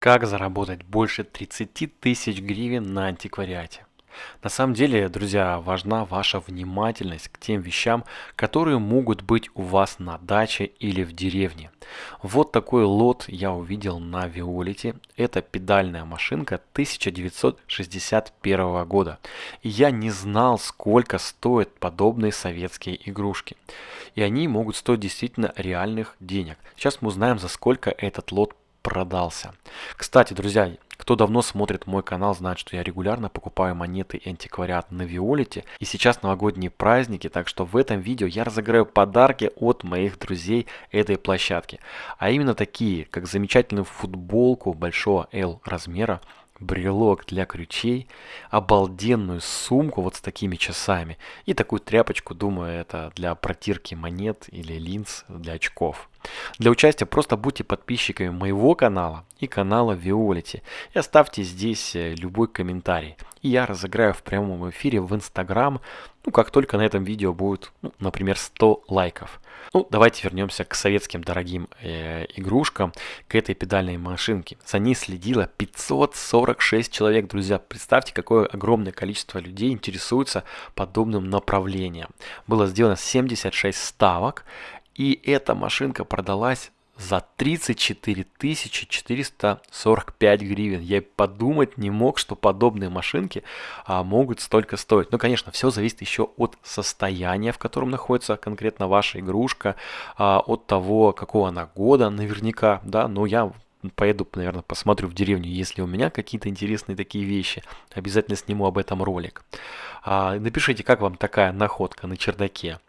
Как заработать больше 30 тысяч гривен на антиквариате? На самом деле, друзья, важна ваша внимательность к тем вещам, которые могут быть у вас на даче или в деревне. Вот такой лот я увидел на Виолите. Это педальная машинка 1961 года. И я не знал, сколько стоят подобные советские игрушки. И они могут стоить действительно реальных денег. Сейчас мы узнаем, за сколько этот лот продался. Кстати, друзья, кто давно смотрит мой канал, знает, что я регулярно покупаю монеты и антиквариат на Виолите. И сейчас новогодние праздники, так что в этом видео я разыграю подарки от моих друзей этой площадки. А именно такие, как замечательную футболку большого L размера, брелок для ключей, обалденную сумку вот с такими часами и такую тряпочку, думаю, это для протирки монет или линз для очков. Для участия просто будьте подписчиками моего канала и канала Виолити и оставьте здесь э, любой комментарий. И я разыграю в прямом эфире в Инстаграм, ну как только на этом видео будет, ну, например, 100 лайков. Ну, давайте вернемся к советским дорогим э, игрушкам, к этой педальной машинке. За ней следило 546 человек, друзья. Представьте, какое огромное количество людей интересуется подобным направлением. Было сделано 76 ставок. И эта машинка продалась за 34 445 гривен. Я подумать не мог, что подобные машинки а, могут столько стоить. Ну, конечно, все зависит еще от состояния, в котором находится конкретно ваша игрушка, а, от того, какого она года наверняка, да, но я поеду, наверное, посмотрю в деревню, если у меня какие-то интересные такие вещи. Обязательно сниму об этом ролик. А, напишите, как вам такая находка на чердаке.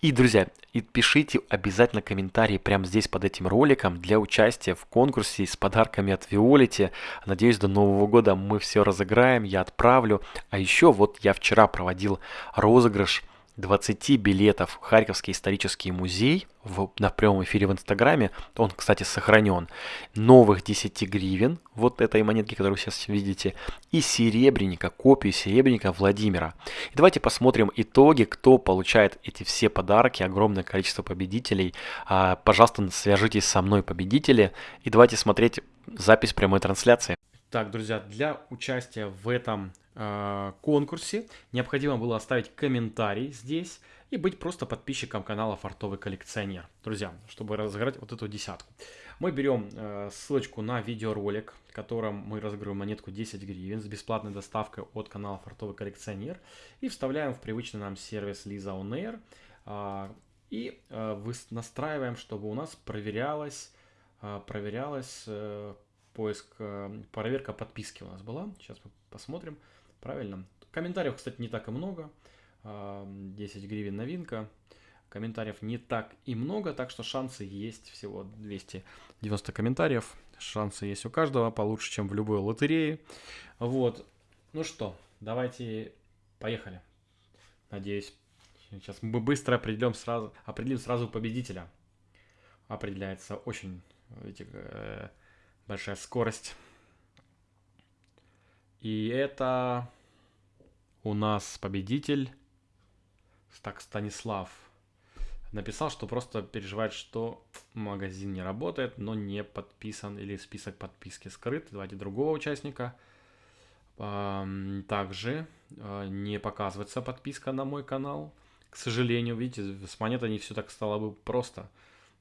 И, друзья, и пишите обязательно комментарии прямо здесь под этим роликом для участия в конкурсе с подарками от Виолити. Надеюсь, до Нового года мы все разыграем, я отправлю. А еще вот я вчера проводил розыгрыш 20 билетов в Харьковский исторический музей в, на прямом эфире в Инстаграме. Он, кстати, сохранен. Новых 10 гривен, вот этой монетки, которую вы сейчас видите, и серебряника, копию серебряника Владимира. И давайте посмотрим итоги, кто получает эти все подарки, огромное количество победителей. А, пожалуйста, свяжитесь со мной, победители, и давайте смотреть запись прямой трансляции. Так, друзья, для участия в этом конкурсе необходимо было оставить комментарий здесь и быть просто подписчиком канала Фартовый коллекционер. Друзья, чтобы разыграть вот эту десятку. Мы берем э, ссылочку на видеоролик, в котором мы разыгрываем монетку 10 гривен с бесплатной доставкой от канала Фартовый коллекционер и вставляем в привычный нам сервис Lisa On Air э, и э, настраиваем, чтобы у нас проверялось, э, проверялось э, поиск, э, проверка подписки у нас была. Сейчас мы посмотрим. Правильно. Комментариев, кстати, не так и много. 10 а, гривен новинка. Комментариев не так и много, так что шансы есть. Всего 290 комментариев. Шансы есть у каждого, получше, чем в любой лотерее. Вот. Ну что, давайте поехали. Надеюсь, сейчас мы быстро определим сразу, определим сразу победителя. Определяется очень, видите, большая скорость. И это у нас победитель так Станислав написал, что просто переживает, что магазин не работает, но не подписан или список подписки скрыт. Давайте другого участника. Также а, не показывается подписка на мой канал. К сожалению, видите, с монетой не все так стало бы просто.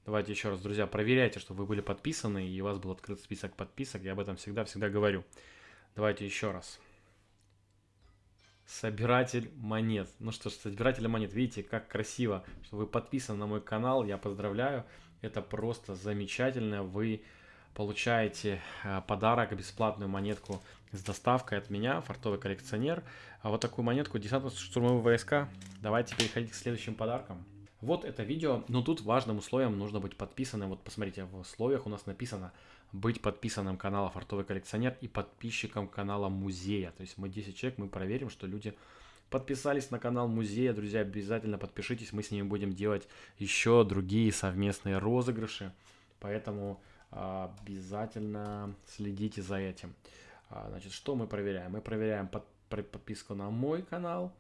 Давайте еще раз, друзья, проверяйте, чтобы вы были подписаны и у вас был открыт список подписок. Я об этом всегда-всегда говорю. Давайте еще раз. Собиратель монет. Ну что ж, собиратель монет, видите, как красиво, что вы подписаны на мой канал. Я поздравляю. Это просто замечательно. Вы получаете э, подарок, бесплатную монетку с доставкой от меня, фартовый коллекционер. А вот такую монетку десантно штурмовые войска. Давайте переходить к следующим подаркам. Вот это видео, но тут важным условием нужно быть подписанным. Вот посмотрите, в условиях у нас написано быть подписанным канала Фартовый коллекционер и подписчиком канала музея. То есть мы 10 человек, мы проверим, что люди подписались на канал музея. Друзья, обязательно подпишитесь, мы с ними будем делать еще другие совместные розыгрыши. Поэтому а, обязательно следите за этим. А, значит, что мы проверяем? Мы проверяем под, подписку на мой канал.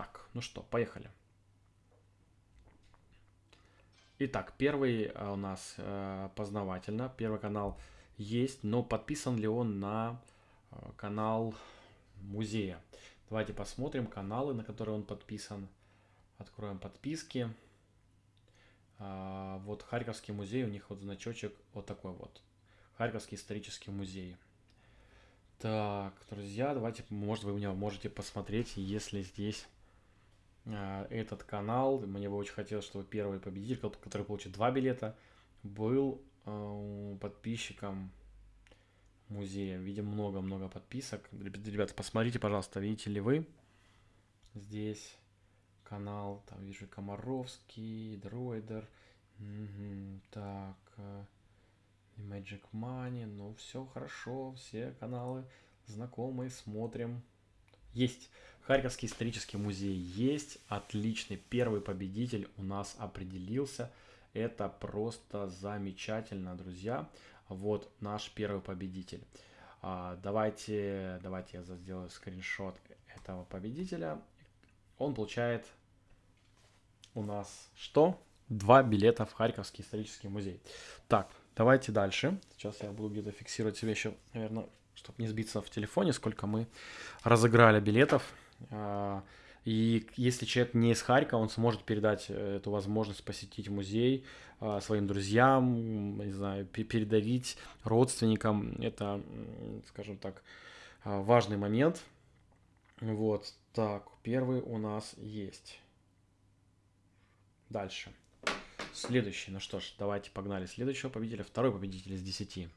Так, ну что, поехали. Итак, первый а, у нас э, познавательно. Первый канал есть, но подписан ли он на э, канал музея? Давайте посмотрим каналы, на которые он подписан. Откроем подписки. А, вот Харьковский музей, у них вот значочек вот такой вот. Харьковский исторический музей. Так, друзья, давайте, может, вы меня можете посмотреть, если здесь этот канал, мне бы очень хотелось, чтобы первый победитель, который получит два билета, был а, подписчиком музея. Видим много-много подписок. Ребята, посмотрите, пожалуйста, видите ли вы? Здесь канал, там вижу Комаровский, Дроидер, угу, так, э, Magic Money, ну все хорошо, все каналы знакомые, смотрим. Есть. Харьковский исторический музей есть. Отличный. Первый победитель у нас определился. Это просто замечательно, друзья. Вот наш первый победитель. А, давайте, давайте я сделаю скриншот этого победителя. Он получает у нас что? Два билета в Харьковский исторический музей. Так, давайте дальше. Сейчас я буду где-то фиксировать себе еще, наверное, чтобы не сбиться в телефоне, сколько мы разыграли билетов. А, и если человек не из Харькова, он сможет передать э, эту возможность посетить музей а, своим друзьям, не знаю, передавить родственникам. Это, скажем так, а, важный момент. Вот, так, первый у нас есть. Дальше. Следующий, ну что ж, давайте погнали следующего победителя. Второй победитель из 10.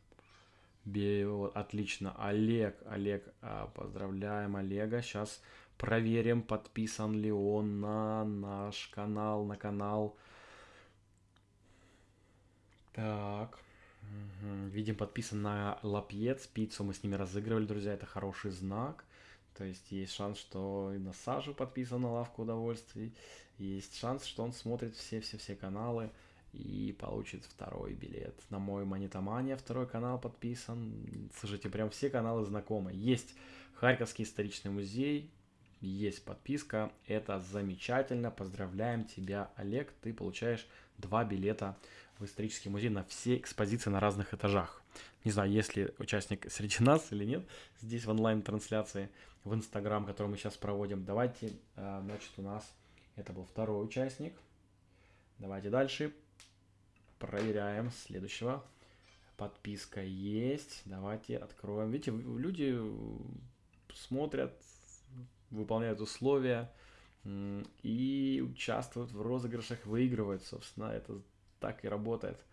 Отлично. Олег, Олег, а, поздравляем Олега. Сейчас проверим, подписан ли он на наш канал, на канал. Так. Угу. Видим, подписан на Лапьец. Пиццу мы с ними разыгрывали, друзья. Это хороший знак. То есть есть шанс, что и на Сажу подписан на лавку удовольствий. Есть шанс, что он смотрит все-все-все каналы и получит второй билет. На мой Монетомания второй канал подписан. Слушайте, прям все каналы знакомы. Есть Харьковский исторический музей, есть подписка. Это замечательно. Поздравляем тебя, Олег. Ты получаешь два билета в исторический музей на все экспозиции на разных этажах. Не знаю, есть ли участник среди нас или нет здесь в онлайн-трансляции в Инстаграм, который мы сейчас проводим. Давайте, э, значит, у нас это был второй участник. Давайте дальше. Проверяем следующего. Подписка есть. Давайте откроем. Видите, люди смотрят, выполняют условия и участвуют в розыгрышах, выигрывают. Собственно, это так и работает.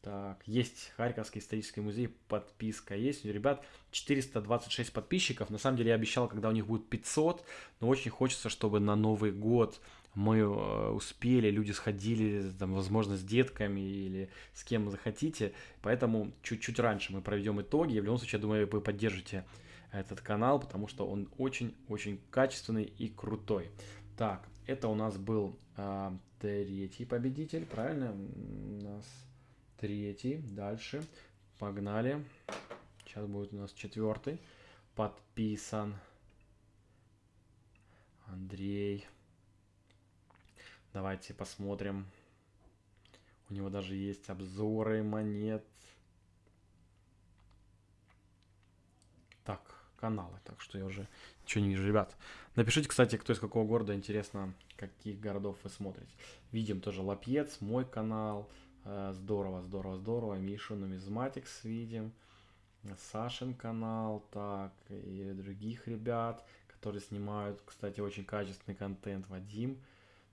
Так, есть Харьковский исторический музей, подписка есть. У ребят 426 подписчиков. На самом деле я обещал, когда у них будет 500, но очень хочется, чтобы на Новый год мы э, успели, люди сходили, там, возможно, с детками или с кем захотите. Поэтому чуть-чуть раньше мы проведем итоги. И в любом случае, я думаю, вы поддержите этот канал, потому что он очень-очень качественный и крутой. Так, это у нас был э, третий победитель, правильно? У нас третий. Дальше. Погнали. Сейчас будет у нас четвертый. Подписан. Андрей. Давайте посмотрим. У него даже есть обзоры монет. Так, каналы. Так что я уже ничего не вижу. Ребят, напишите, кстати, кто из какого города. Интересно, каких городов вы смотрите. Видим тоже Лапьец, мой канал. Э, здорово, здорово, здорово. Мишу Нумизматикс видим. Сашин канал, так, и других ребят, которые снимают, кстати, очень качественный контент. Вадим,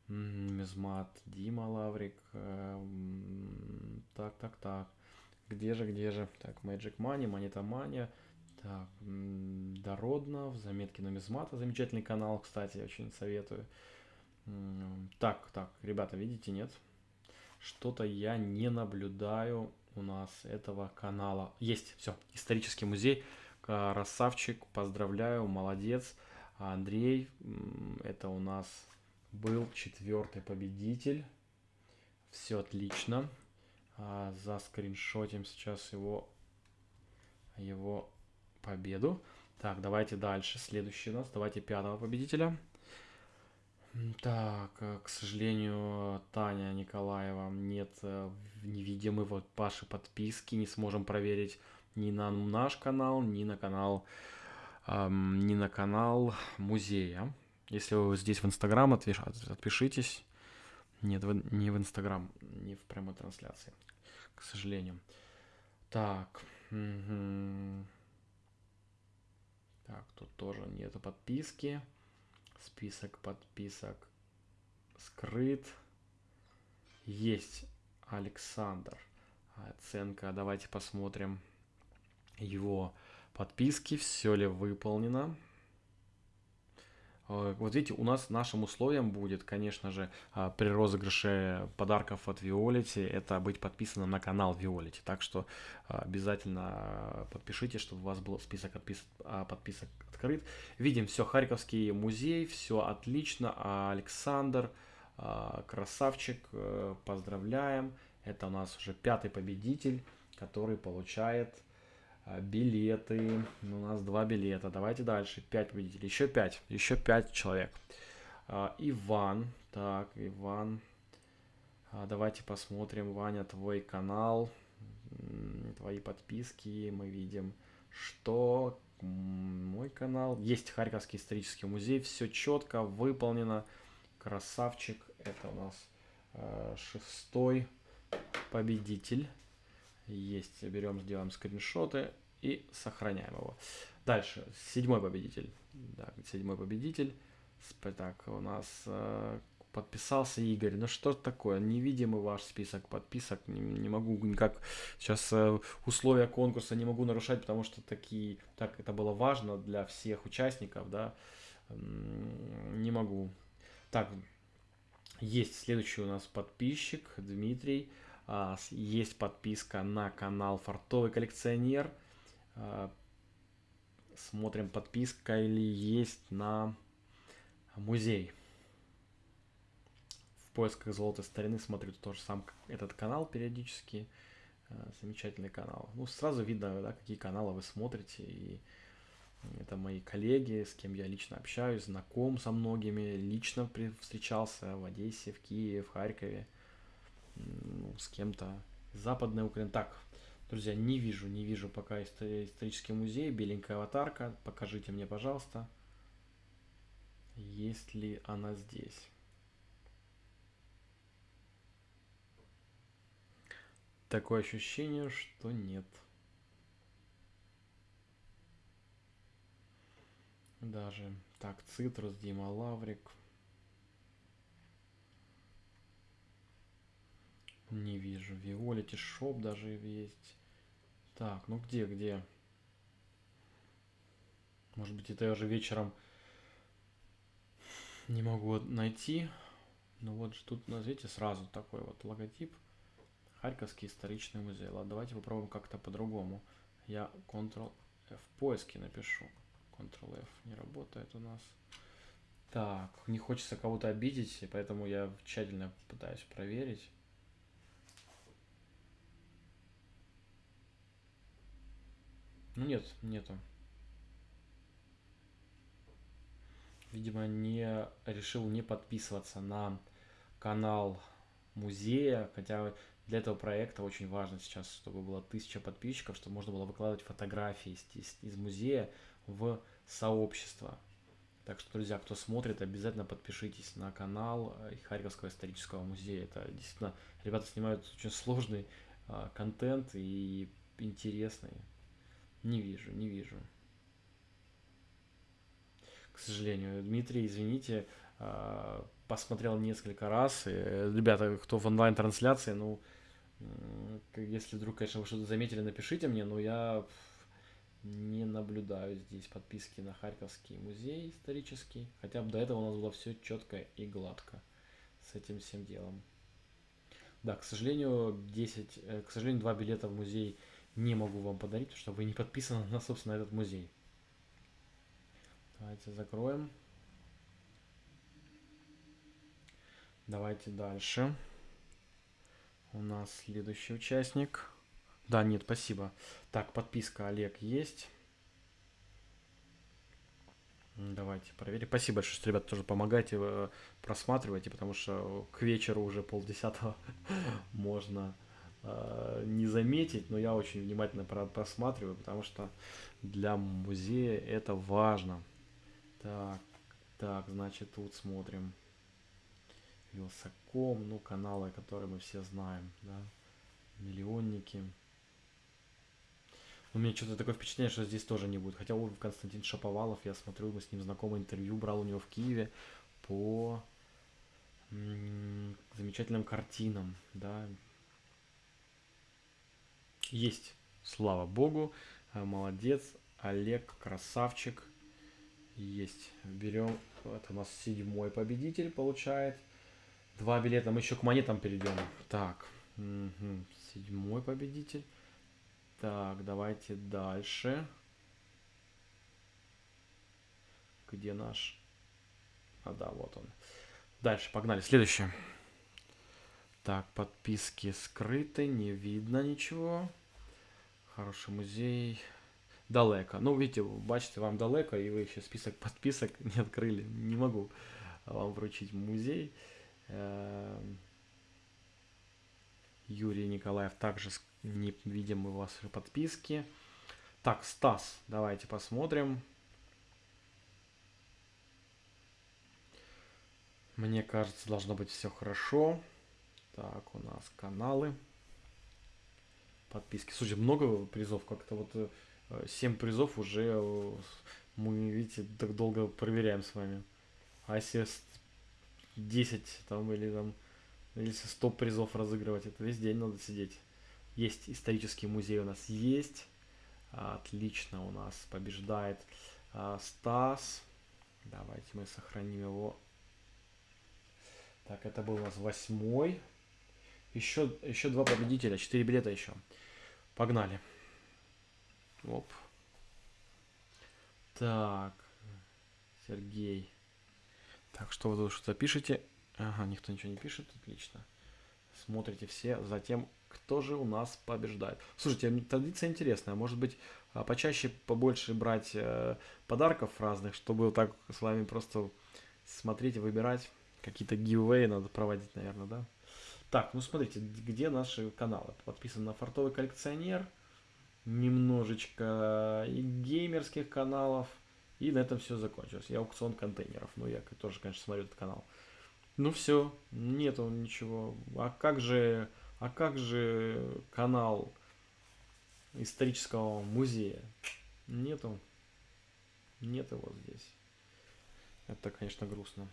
Нумизмат, Дима Лаврик. Э, так, так, так. Где же, где же? Так, Magic Money, Mania. Так, Дороднов, заметки нумизмата, замечательный канал, кстати, очень советую. Так, так, ребята, видите, нет? Что-то я не наблюдаю у нас этого канала. Есть, все, исторический музей. Красавчик, поздравляю, молодец. Андрей, это у нас был четвертый победитель. Все отлично. А, за скриншотим сейчас его, его победу. Так, давайте дальше. Следующий у нас. Давайте пятого победителя. Так, э, к сожалению, Таня Николаева, нет э, не вот ваши подписки, не сможем проверить ни на наш канал, ни на канал, эм, ни на канал музея. Если вы здесь в Инстаграм, отпишитесь. Нет, не в Инстаграм, не в прямой трансляции, к сожалению. Так. Угу. Так, тут тоже нету подписки. Список подписок скрыт. Есть Александр. Оценка. Давайте посмотрим его подписки. Все ли выполнено. Э, вот видите, у нас нашим условием будет, конечно же, а, при розыгрыше подарков от Виолити, это быть подписанным на канал Виолити. Так что а, обязательно подпишитесь, чтобы у вас был список а, подписок открыт. Видим все, Харьковский музей, все отлично. Александр, красавчик, э, поздравляем. Это у нас уже пятый победитель, который получает билеты. У нас два билета. Давайте дальше. Пять победителей. Еще пять. Еще пять человек. А, Иван. Так, Иван. А, давайте посмотрим, Ваня, твой канал. Твои подписки. Мы видим, что мой канал. Есть Харьковский исторический музей. Все четко, выполнено. Красавчик. Это у нас шестой победитель. Есть, берем, сделаем скриншоты и сохраняем его. Дальше, седьмой победитель. Да, седьмой победитель. Так, у нас э, подписался Игорь. Ну что такое? Невидимый ваш список подписок. Не, не могу никак сейчас э, условия конкурса не могу нарушать, потому что такие, так это было важно для всех участников, да. Не могу. Так, есть следующий у нас подписчик Дмитрий. А, есть подписка на канал Фартовый коллекционер. А, смотрим, подписка или есть на музей. В поисках золотой старины смотрю тоже сам этот канал периодически. А, замечательный канал. Ну, сразу видно, да, какие каналы вы смотрите. И это мои коллеги, с кем я лично общаюсь, знаком со многими, лично встречался в Одессе, в Киеве, в Харькове ну, с кем-то западной Украины. Так, друзья, не вижу, не вижу пока исторический музей, беленькая аватарка. Покажите мне, пожалуйста, есть ли она здесь. Такое ощущение, что нет. Даже. Так, Цитрус, Дима Лаврик. Не вижу. Violity Shop даже есть. Так, ну где, где? Может быть, это я уже вечером не могу найти. Ну вот тут, назовите сразу такой вот логотип. Харьковский исторический музей. Ладно, давайте попробуем как-то по-другому. Я Ctrl-F в поиске напишу. Ctrl-F не работает у нас. Так, не хочется кого-то обидеть, поэтому я тщательно пытаюсь проверить. Нет, нету. Видимо, не решил не подписываться на канал музея, хотя для этого проекта очень важно сейчас, чтобы было тысяча подписчиков, чтобы можно было выкладывать фотографии из, из, из музея в сообщество. Так что, друзья, кто смотрит, обязательно подпишитесь на канал э, Харьковского исторического музея. Это действительно, ребята снимают очень сложный э, контент и интересный. Не вижу, не вижу. К сожалению, Дмитрий, извините, а, посмотрел несколько раз. Ребята, кто в онлайн-трансляции, ну, если вдруг, конечно, вы что-то заметили, напишите мне, но я не наблюдаю здесь подписки на Харьковский музей исторический. Хотя бы до этого у нас было все четко и гладко с этим всем делом. Да, к сожалению, 10, э, к сожалению, два билета в музей не могу вам подарить, потому что вы не подписаны на, собственно, этот музей. Давайте закроем. Давайте дальше. У нас следующий участник. Да, нет, спасибо. Так, подписка Олег есть. Давайте проверим. Спасибо большое, что, ребята, тоже помогаете, э, просматривайте, потому что к вечеру уже полдесятого можно не заметить, но я очень внимательно просматриваю, потому что для музея это важно. Так, так, значит, тут смотрим. Вилсаком, ну, каналы, которые мы все знаем, да, миллионники. У меня что-то такое впечатление, что здесь тоже не будет. Хотя у Константин Шаповалов, я смотрю, мы с ним знакомы, интервью брал у него в Киеве по замечательным картинам, да. Есть, слава богу, э, молодец, Олег, красавчик. Есть, берем, это у нас седьмой победитель получает. Два билета, мы еще к монетам перейдем. Так, угу. седьмой победитель. Так, давайте дальше. Где наш? А, да, вот он. Дальше, погнали. Следующее. Так, подписки скрыты, не видно ничего. Хороший музей. Далеко. Ну, видите, бачите, вам далеко, и вы еще список подписок не открыли. Не могу вам вручить музей. Эм, Юрий Николаев также не видим мы ваши подписки. Так, Стас, давайте посмотрим. Мне кажется, должно быть все хорошо. Так, у нас каналы. Подписки. Слушай, много призов. Как-то вот 7 э, призов уже э, мы, видите, так долго проверяем с вами. А если 10 там или там, если 100 призов разыгрывать, это весь день надо сидеть. Есть исторический музей у нас есть. Отлично у нас побеждает а, Стас. Давайте мы сохраним его. Так, это был у нас восьмой. Еще, еще два победителя, четыре билета еще. Погнали. Оп. Так, Сергей. Так, что вы тут что-то пишете? Ага, никто ничего не пишет, отлично. Смотрите все за тем, кто же у нас побеждает. Слушайте, традиция интересная. Может быть, а, почаще побольше брать э, подарков разных, чтобы так с вами просто смотреть и выбирать. Какие-то гивэи надо проводить, наверное, да? Так, ну смотрите, где наши каналы? Подписан на Фартовый коллекционер. Немножечко и геймерских каналов. И на этом все закончилось. И аукцион контейнеров. Ну, я тоже, конечно, смотрю этот канал. Ну все, нету ничего. А как же а как же канал исторического музея? Нету. Нет его здесь. Это, конечно, грустно.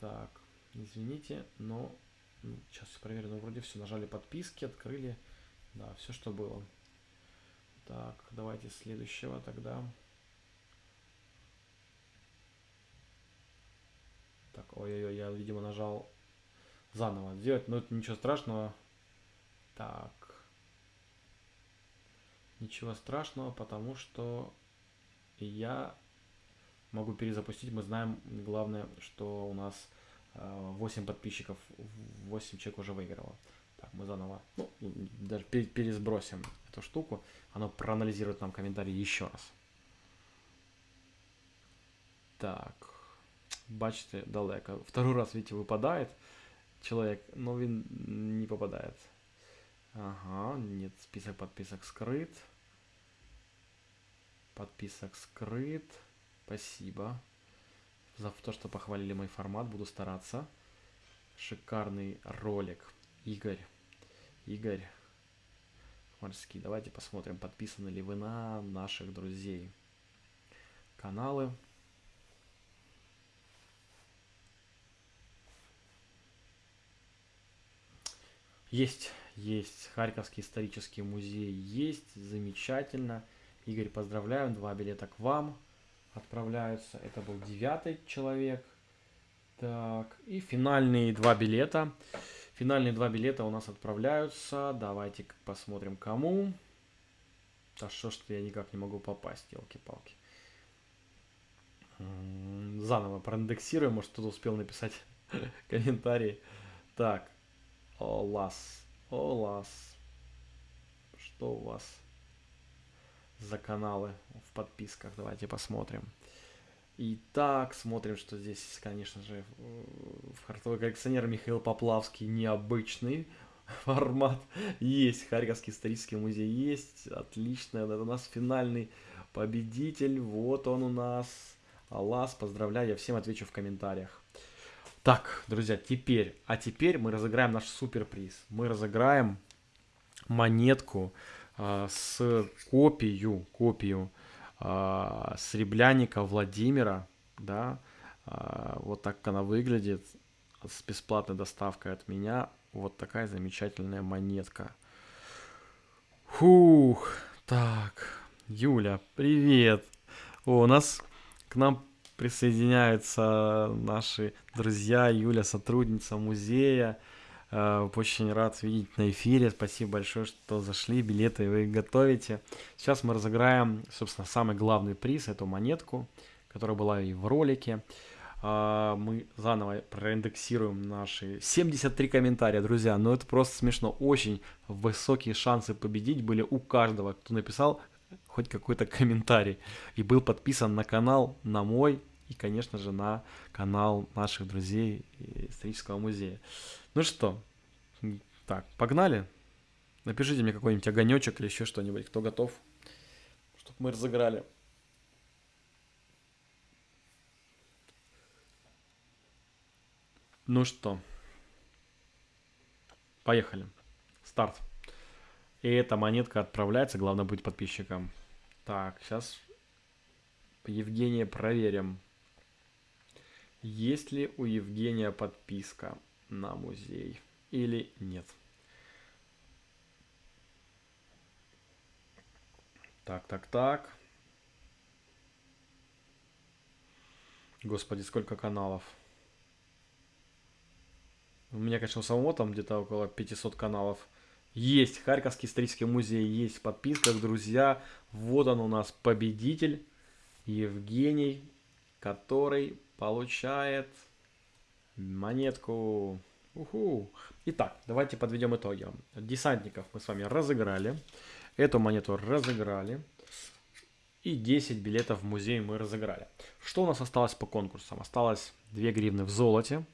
Так, извините, но ну, сейчас проверю, но вроде все. Нажали подписки, открыли. Да, все, что было. Так, давайте следующего тогда. Так, ой-ой-ой, я, видимо, нажал заново сделать, но это ничего страшного. Так. Ничего страшного, потому что я могу перезапустить. Мы знаем, главное, что у нас 8 э, подписчиков, 8 человек уже выиграло. Так, мы заново, ну, даже пересбросим эту штуку. Оно проанализирует нам комментарий еще раз. Так, бачите, далеко. Второй раз, видите, выпадает человек, но він не попадает. Ага, нет, список подписок скрыт. Подписок скрыт. Спасибо за то, что похвалили мой формат. Буду стараться. Шикарный ролик. Игорь. Игорь. Морский. Давайте посмотрим, подписаны ли вы на наших друзей. Каналы. Есть, есть. Харьковский исторический музей есть. Замечательно. Игорь, поздравляем. Два билета к вам отправляются. Это был девятый человек. Так, и финальные два билета. Финальные два билета у нас отправляются. Давайте посмотрим, кому. Да что ж я никак не могу попасть, елки-палки. Заново проиндексируем, может кто-то успел написать комментарий. Так, Олас. Олас. Что у вас? За каналы в подписках. Давайте посмотрим. Итак, смотрим, что здесь, конечно же, фартовый коллекционер Михаил Поплавский необычный формат. Есть Харьковский исторический музей, есть. Отлично, это у нас финальный победитель. Вот он у нас. Аллас, поздравляю, я всем отвечу в комментариях. Так, друзья, теперь, а теперь мы разыграем наш суперприз. Мы разыграем монетку с копию, копию э, Сребряника Владимира, да, э, вот так она выглядит, с бесплатной доставкой от меня, вот такая замечательная монетка. Фух, так, Юля, привет. О, у нас к нам присоединяются наши друзья, Юля, сотрудница музея. Э, очень рад видеть на эфире. Спасибо большое, что зашли. Билеты вы готовите. Сейчас мы разыграем, собственно, самый главный приз, эту монетку, которая была и в ролике. Э, мы заново проиндексируем наши 73 комментария, друзья. Но это просто смешно. Очень высокие шансы победить были у каждого, кто написал хоть какой-то комментарий и был подписан на канал, на мой и, конечно же, на канал наших друзей исторического музея. Ну что, так, погнали? Напишите мне какой-нибудь огонечек или еще что-нибудь, кто готов, чтобы мы разыграли. Ну что, поехали. Старт. И эта монетка отправляется, главное быть подписчиком. Так, сейчас Евгения проверим. Есть ли у Евгения подписка на музей или нет? Так, так, так. Господи, сколько каналов. У меня, конечно, у самого там где-то около 500 каналов. Есть Харьковский исторический музей, есть в подписках, друзья. Вот он у нас победитель Евгений, который получает монетку. Уху. Итак, давайте подведем итоги. Десантников мы с вами разыграли. Эту монету разыграли. И 10 билетов в музей мы разыграли. Что у нас осталось по конкурсам? Осталось 2 гривны в золоте.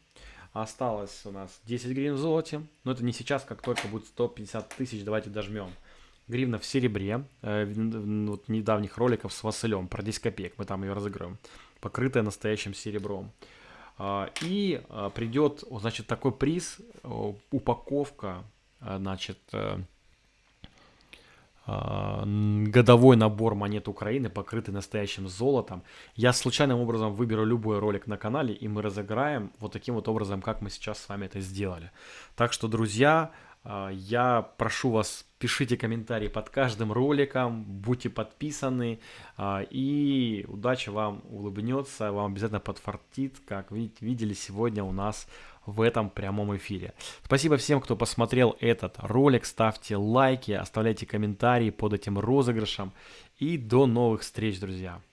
Осталось у нас 10 гривен в золоте. Но это не сейчас, как только будет 150 тысяч. Давайте дожмем. Гривна в серебре. Э, вот недавних роликов с Василем про 10 копеек. Мы там ее разыграем покрытая настоящим серебром. А, и а, придет, значит, такой приз, упаковка, а, значит, э, годовой набор монет Украины, покрытый настоящим золотом. Я случайным образом выберу любой ролик на канале, и мы разыграем вот таким вот образом, как мы сейчас с вами это сделали. Так что, друзья, я прошу вас, пишите комментарии под каждым роликом, будьте подписаны, а, и удача вам улыбнется, вам обязательно подфартит, как видели сегодня у нас в этом прямом эфире. Спасибо всем, кто посмотрел этот ролик, ставьте лайки, оставляйте комментарии под этим розыгрышем, и до новых встреч, друзья!